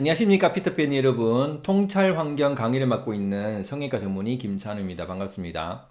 안녕하십니까 피터팬 여러분. 통찰 환경 강의를 맡고 있는 성형외과 전문의 김찬우입니다. 반갑습니다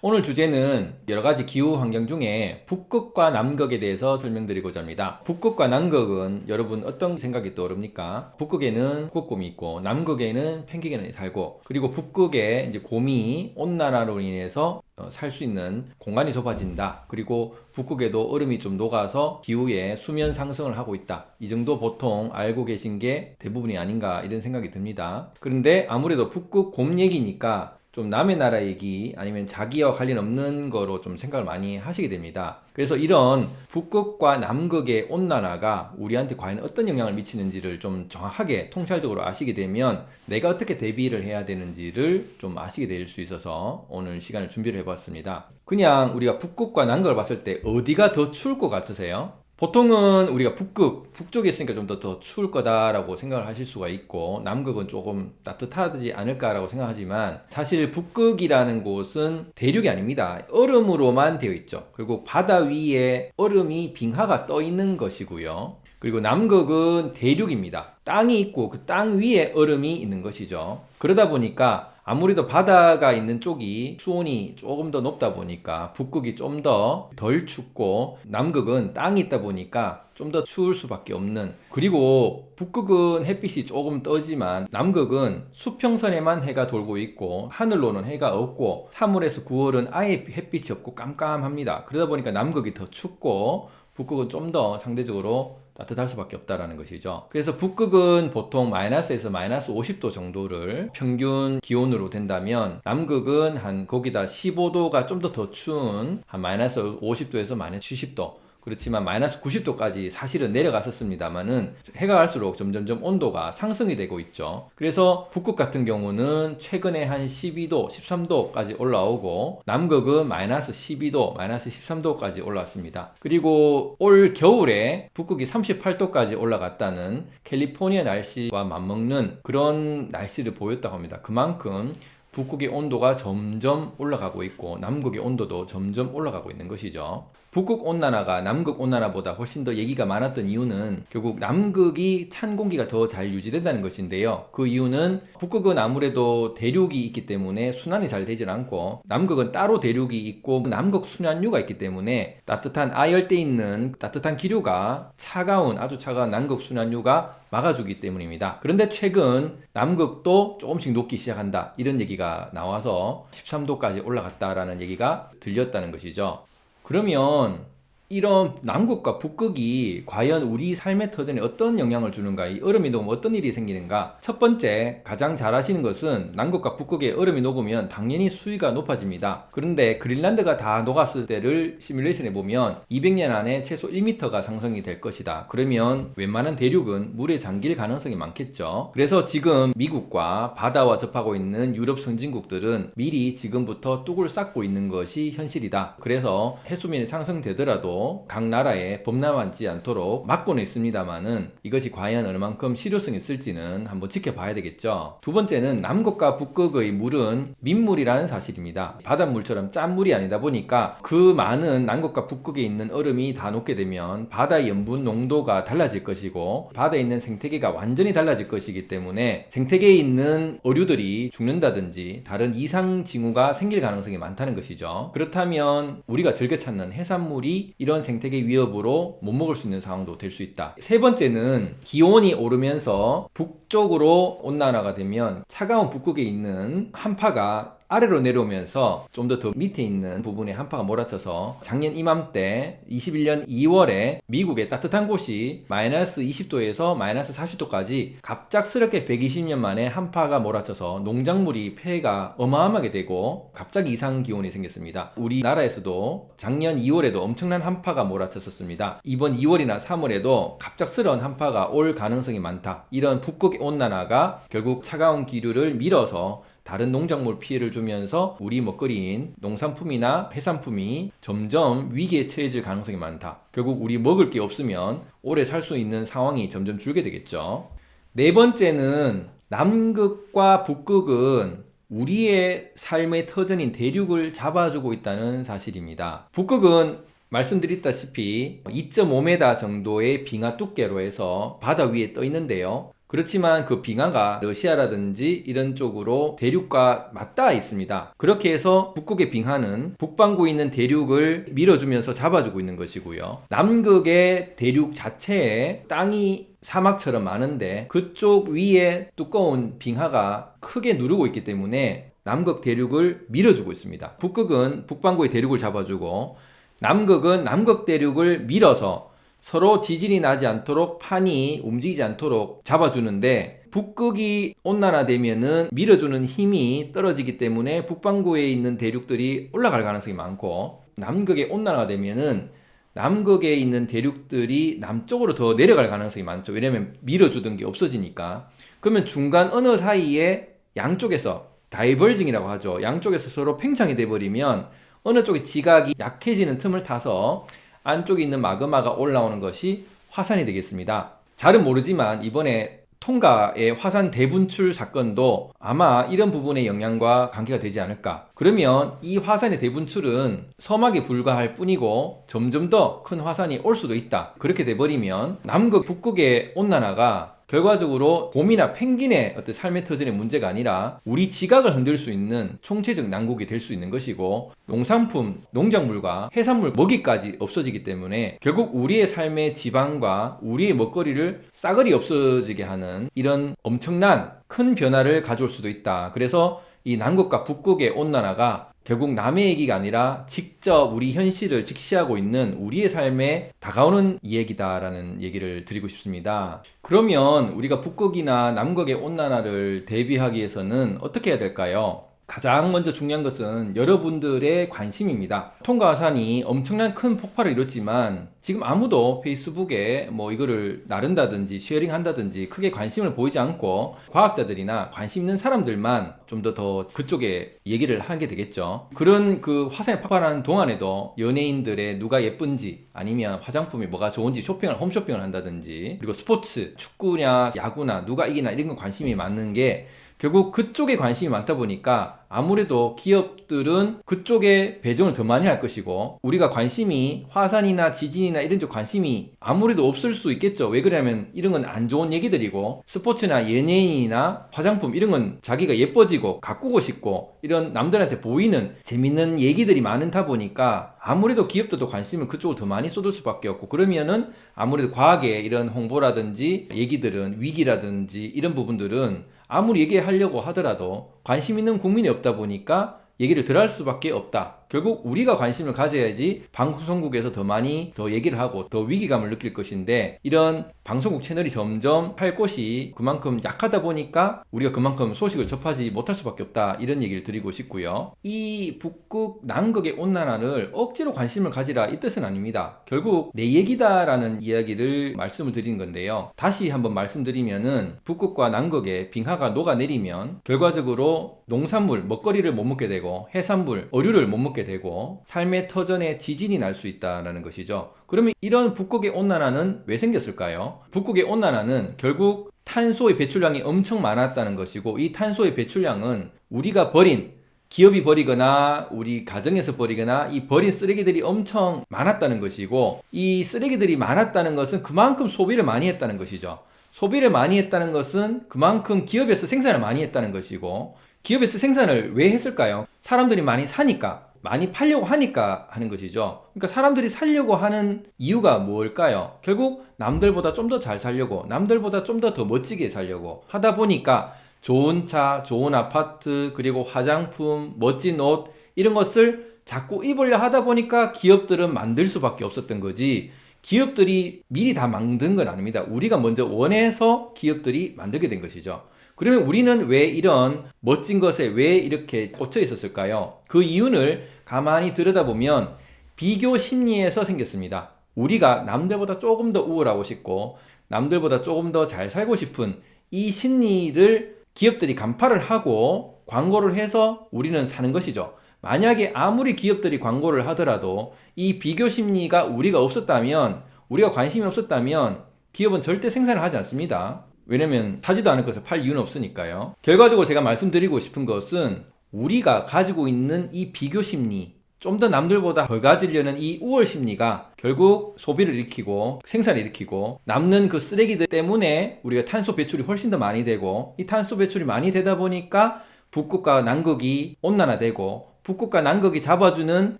오늘 주제는 여러가지 기후 환경 중에 북극과 남극에 대해서 설명드리고자 합니다. 북극과 남극은 여러분 어떤 생각이 떠오릅니까? 북극에는 북극곰이 있고 남극에는 펭귄이 살고 그리고 북극에 이제 곰이 온난화로 인해서 어, 살수 있는 공간이 좁아진다. 그리고 북극에도 얼음이 좀 녹아서 기후에 수면 상승을 하고 있다. 이 정도 보통 알고 계신 게 대부분이 아닌가 이런 생각이 듭니다. 그런데 아무래도 북극 곰 얘기니까 좀 남의 나라 얘기 아니면 자기와 관련 없는 거로 좀 생각을 많이 하시게 됩니다. 그래서 이런 북극과 남극의 온난화가 우리한테 과연 어떤 영향을 미치는지를 좀 정확하게 통찰적으로 아시게 되면 내가 어떻게 대비를 해야 되는지를 좀 아시게 될 수 있어서 오늘 시간을 준비를 해봤습니다. 그냥 우리가 북극과 남극을 봤을 때 어디가 더 추울 것 같으세요? 보통은 우리가 북극, 북쪽에 있으니까 좀 더 더 추울 거다라고 생각을 하실 수가 있고 남극은 조금 따뜻하지 않을까라고 생각하지만 사실 북극이라는 곳은 대륙이 아닙니다. 얼음으로만 되어 있죠. 그리고 바다 위에 얼음이 빙하가 떠 있는 것이고요. 그리고 남극은 대륙입니다. 땅이 있고 그 땅 위에 얼음이 있는 것이죠. 그러다 보니까 아무래도 바다가 있는 쪽이 수온이 조금 더 높다 보니까 북극이 좀 더 덜 춥고 남극은 땅이 있다 보니까 좀 더 추울 수밖에 없는. 그리고 북극은 햇빛이 조금 떠지만 남극은 수평선에만 해가 돌고 있고 하늘로는 해가 없고 3월에서 9월은 아예 햇빛이 없고 깜깜합니다. 그러다 보니까 남극이 더 춥고 북극은 좀 더 상대적으로 따뜻할 수밖에 없다라는 것이죠. 그래서 북극은 보통 마이너스에서 마이너스 50도 정도를 평균 기온으로 된다면 남극은 한 거기다 15도가 좀 더더 추운 한 마이너스 50도에서 마이너스 70도 그렇지만 마이너스 90도까지 사실은 내려갔었습니다만은 해가 갈수록 점점점 온도가 상승이 되고 있죠. 그래서 북극 같은 경우는 최근에 한 12도, 13도까지 올라오고 남극은 마이너스 12도, 마이너스 13도까지 올라왔습니다. 그리고 올 겨울에 북극이 38도까지 올라갔다는 캘리포니아 날씨와 맞먹는 그런 날씨를 보였다고 합니다. 그만큼 북극의 온도가 점점 올라가고 있고 남극의 온도도 점점 올라가고 있는 것이죠. 북극 온난화가 남극 온난화보다 훨씬 더 얘기가 많았던 이유는 결국 남극이 찬 공기가 더 잘 유지된다는 것인데요. 그 이유는 북극은 아무래도 대륙이 있기 때문에 순환이 잘 되질 않고 남극은 따로 대륙이 있고 남극 순환류가 있기 때문에 따뜻한 아열대 있는 따뜻한 기류가 차가운 아주 차가운 남극 순환류가 막아주기 때문입니다. 그런데 최근 남극도 조금씩 녹기 시작한다 이런 얘기가 나와서 13도까지 올라갔다라는 얘기가 들렸다는 것이죠. 그러면 이런 남극과 북극이 과연 우리 삶의 터전에 어떤 영향을 주는가 이 얼음이 녹으면 어떤 일이 생기는가? 첫 번째 가장 잘 아시는 것은 남극과 북극에 얼음이 녹으면 당연히 수위가 높아집니다. 그런데 그린란드가 다 녹았을 때를 시뮬레이션 해 보면 200년 안에 최소 1m가 상승이 될 것이다. 그러면 웬만한 대륙은 물에 잠길 가능성이 많겠죠. 그래서 지금 미국과 바다와 접하고 있는 유럽 선진국들은 미리 지금부터 뚝을 쌓고 있는 것이 현실이다. 그래서 해수면이 상승되더라도 각 나라에 범람하지 않도록 막고는 있습니다만은 이것이 과연 얼만큼 실효성이 있을지는 한번 지켜봐야 되겠죠. 두 번째는 남극과 북극의 물은 민물이라는 사실입니다. 바닷물처럼 짠 물이 아니다 보니까 그 많은 남극과 북극에 있는 얼음이 다 녹게 되면 바다의 염분 농도가 달라질 것이고 바다에 있는 생태계가 완전히 달라질 것이기 때문에 생태계에 있는 어류들이 죽는다든지 다른 이상 징후가 생길 가능성이 많다는 것이죠. 그렇다면 우리가 즐겨 찾는 해산물이 이런 생태계 위협으로 못 먹을 수 있는 상황도 될 수 있다. 세 번째는 기온이 오르면서 북쪽으로 온난화가 되면 차가운 북극에 있는 한파가 아래로 내려오면서 좀 더 더 밑에 있는 부분에 한파가 몰아쳐서 작년 이맘때 21년 2월에 미국의 따뜻한 곳이 마이너스 20도에서 마이너스 40도까지 갑작스럽게 120년 만에 한파가 몰아쳐서 농작물이 폐해가 어마어마하게 되고 갑자기 이상 기온이 생겼습니다. 우리나라에서도 작년 2월에도 엄청난 한파가 몰아쳤었습니다. 이번 2월이나 3월에도 갑작스러운 한파가 올 가능성이 많다. 이런 북극 온난화가 결국 차가운 기류를 밀어서 다른 농작물 피해를 주면서 우리 먹거리인 농산품이나 해산품이 점점 위기에 처해질 가능성이 많다. 결국 우리 먹을 게 없으면 오래 살 수 있는 상황이 점점 줄게 되겠죠. 네 번째는 남극과 북극은 우리의 삶의 터전인 대륙을 잡아주고 있다는 사실입니다. 북극은 말씀드렸다시피 2.5m 정도의 빙하 두께로 해서 바다 위에 떠 있는데요. 그렇지만 그 빙하가 러시아라든지 이런 쪽으로 대륙과 맞닿아 있습니다. 그렇게 해서 북극의 빙하는 북반구에 있는 대륙을 밀어주면서 잡아주고 있는 것이고요. 남극의 대륙 자체에 땅이 사막처럼 많은데 그쪽 위에 두꺼운 빙하가 크게 누르고 있기 때문에 남극 대륙을 밀어주고 있습니다. 북극은 북반구의 대륙을 잡아주고 남극은 남극 대륙을 밀어서 서로 지진이 나지 않도록 판이 움직이지 않도록 잡아주는데 북극이 온난화되면은 밀어주는 힘이 떨어지기 때문에 북반구에 있는 대륙들이 올라갈 가능성이 많고 남극에 온난화가 되면은 남극에 있는 대륙들이 남쪽으로 더 내려갈 가능성이 많죠. 왜냐면 밀어주던 게 없어지니까. 그러면 중간 어느 사이에 양쪽에서 다이벌징이라고 하죠. 양쪽에서 서로 팽창이 돼버리면 어느 쪽의 지각이 약해지는 틈을 타서 안쪽에 있는 마그마가 올라오는 것이 화산이 되겠습니다. 잘은 모르지만 이번에 통가의 화산 대분출 사건도 아마 이런 부분의 영향과 관계가 되지 않을까. 그러면 이 화산의 대분출은 서막에 불과할 뿐이고 점점 더 큰 화산이 올 수도 있다. 그렇게 돼버리면 남극, 북극의 온난화가 결과적으로 곰이나 펭귄의 어떤 삶의 터전의 문제가 아니라 우리 지각을 흔들 수 있는 총체적 난국이 될 수 있는 것이고 농산품, 농작물과 해산물 먹이까지 없어지기 때문에 결국 우리의 삶의 지반과 우리의 먹거리를 싸그리 없어지게 하는 이런 엄청난 큰 변화를 가져올 수도 있다. 그래서 이 남극과 북극의 온난화가 결국 남의 얘기가 아니라 직접 우리 현실을 직시하고 있는 우리의 삶에 다가오는 이야기다라는 얘기를 드리고 싶습니다. 그러면 우리가 북극이나 남극의 온난화를 대비하기 위해서는 어떻게 해야 될까요? 가장 먼저 중요한 것은 여러분들의 관심입니다. 통가화산이 엄청난 큰 폭발을 이뤘지만 지금 아무도 페이스북에 뭐 이거를 나른다든지 sharing 한다든지 크게 관심을 보이지 않고 과학자들이나 관심 있는 사람들만 좀 더 더 그쪽에 얘기를 하게 되겠죠. 그런 그 화산이 폭발하는 동안에도 연예인들의 누가 예쁜지 아니면 화장품이 뭐가 좋은지 쇼핑을 홈쇼핑을 한다든지 그리고 스포츠 축구냐 야구나 누가 이기나 이런 건 관심이 많은 게 결국 그쪽에 관심이 많다 보니까 아무래도 기업들은 그쪽에 배정을 더 많이 할 것이고 우리가 관심이 화산이나 지진이나 이런 쪽 관심이 아무래도 없을 수 있겠죠. 왜 그러냐면 이런 건 안 좋은 얘기들이고 스포츠나 연예인이나 화장품 이런 건 자기가 예뻐지고 가꾸고 싶고 이런 남들한테 보이는 재밌는 얘기들이 많다 보니까 아무래도 기업들도 관심을 그쪽으로 더 많이 쏟을 수밖에 없고 그러면은 아무래도 과학의 이런 홍보라든지 얘기들은 위기라든지 이런 부분들은 아무리 얘기하려고 하더라도 관심 있는 국민이 없다 보니까 얘기를 덜 할 수밖에 없다. 결국 우리가 관심을 가져야지 방송국에서 더 많이 더 얘기를 하고 더 위기감을 느낄 것인데 이런 방송국 채널이 점점 할 곳이 그만큼 약하다 보니까 우리가 그만큼 소식을 접하지 못할 수밖에 없다 이런 얘기를 드리고 싶고요. 이 북극 남극의 온난화를 억지로 관심을 가지라 이 뜻은 아닙니다. 결국 내 얘기다 라는 이야기를 말씀을 드리는 건데요. 다시 한번 말씀드리면은 북극과 남극의 빙하가 녹아내리면 결과적으로 농산물 먹거리를 못 먹게 되고 해산물 어류를 못 먹게 되고 삶의 터전에 지진이 날 수 있다는 것이죠 그러면 이런 북극의 온난화는 왜 생겼을까요? 북극의 온난화는 결국 탄소의 배출량이 엄청 많았다는 것이고 이 탄소의 배출량은 우리가 버린 기업이 버리거나 우리 가정에서 버리거나 이 버린 쓰레기들이 엄청 많았다는 것이고 이 쓰레기들이 많았다는 것은 그만큼 소비를 많이 했다는 것이죠. 소비를 많이 했다는 것은 그만큼 기업에서 생산을 많이 했다는 것이고 기업에서 생산을 왜 했을까요? 사람들이 많이 사니까 많이 팔려고 하니까 하는 것이죠. 그러니까 사람들이 살려고 하는 이유가 뭘까요? 결국 남들보다 좀 더 잘 살려고, 남들보다 좀더더 멋지게 살려고 하다 보니까 좋은 차, 좋은 아파트, 그리고 화장품, 멋진 옷 이런 것을 자꾸 입으려 하다 보니까 기업들은 만들 수밖에 없었던 거지. 기업들이 미리 다 만든 건 아닙니다. 우리가 먼저 원해서 기업들이 만들게 된 것이죠. 그러면 우리는 왜 이런 멋진 것에 왜 이렇게 꽂혀 있었을까요? 그 이유를 가만히 들여다보면 비교 심리에서 생겼습니다. 우리가 남들보다 조금 더 우월하고 싶고 남들보다 조금 더 잘 살고 싶은 이 심리를 기업들이 간파를 하고 광고를 해서 우리는 사는 것이죠. 만약에 아무리 기업들이 광고를 하더라도 이 비교 심리가 우리가 없었다면 우리가 관심이 없었다면 기업은 절대 생산을 하지 않습니다. 왜냐면 사지도 않을 것을 팔 이유는 없으니까요. 결과적으로 제가 말씀드리고 싶은 것은 우리가 가지고 있는 이 비교 심리, 좀 더 남들보다 더 가지려는 이 우월 심리가 결국 소비를 일으키고 생산을 일으키고 남는 그 쓰레기들 때문에 우리가 탄소 배출이 훨씬 더 많이 되고 이 탄소 배출이 많이 되다 보니까 북극과 남극이 온난화되고 북극과 남극이 잡아주는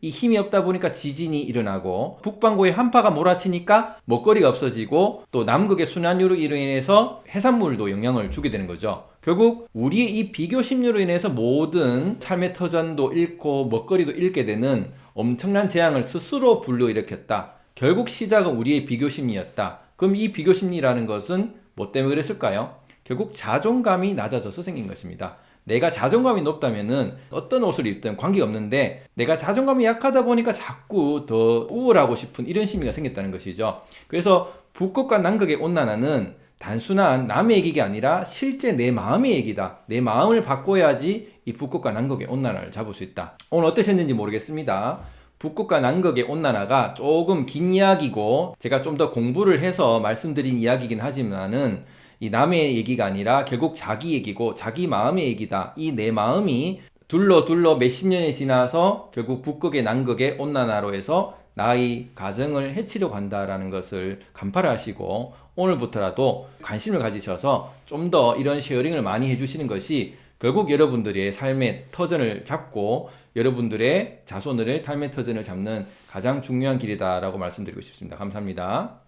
이 힘이 없다 보니까 지진이 일어나고 북반구에 한파가 몰아치니까 먹거리가 없어지고 또 남극의 순환율로 인해서 해산물도 영향을 주게 되는 거죠. 결국 우리의 이 비교 심리로 인해서 모든 삶의 터전도 잃고 먹거리도 잃게 되는 엄청난 재앙을 스스로 불러일으켰다. 결국 시작은 우리의 비교 심리였다. 그럼 이 비교 심리라는 것은 뭐 때문에 그랬을까요? 결국 자존감이 낮아져서 생긴 것입니다. 내가 자존감이 높다면은 어떤 옷을 입든 관계 없는데 내가 자존감이 약하다 보니까 자꾸 더 우월하고 싶은 이런 심리가 생겼다는 것이죠. 그래서 북극과 남극의 온난화는 단순한 남의 얘기가 아니라 실제 내 마음의 얘기다. 내 마음을 바꿔야지 이 북극과 남극의 온난화를 잡을 수 있다. 오늘 어떠셨는지 모르겠습니다. 북극과 남극의 온난화가 조금 긴 이야기고 제가 좀 더 공부를 해서 말씀드린 이야기긴 하지만은 이 남의 얘기가 아니라 결국 자기 얘기고 자기 마음의 얘기다. 이 내 마음이 둘러 둘러 몇십 년이 지나서 결국 북극의 남극의 온난화로 해서 나의 가정을 해치려고 한다라는 것을 간파를 하시고 오늘부터라도 관심을 가지셔서 좀 더 이런 sharing을 많이 해주시는 것이 결국 여러분들의 삶의 터전을 잡고 여러분들의 자손들의 삶의 터전을 잡는 가장 중요한 길이다라고 말씀드리고 싶습니다. 감사합니다.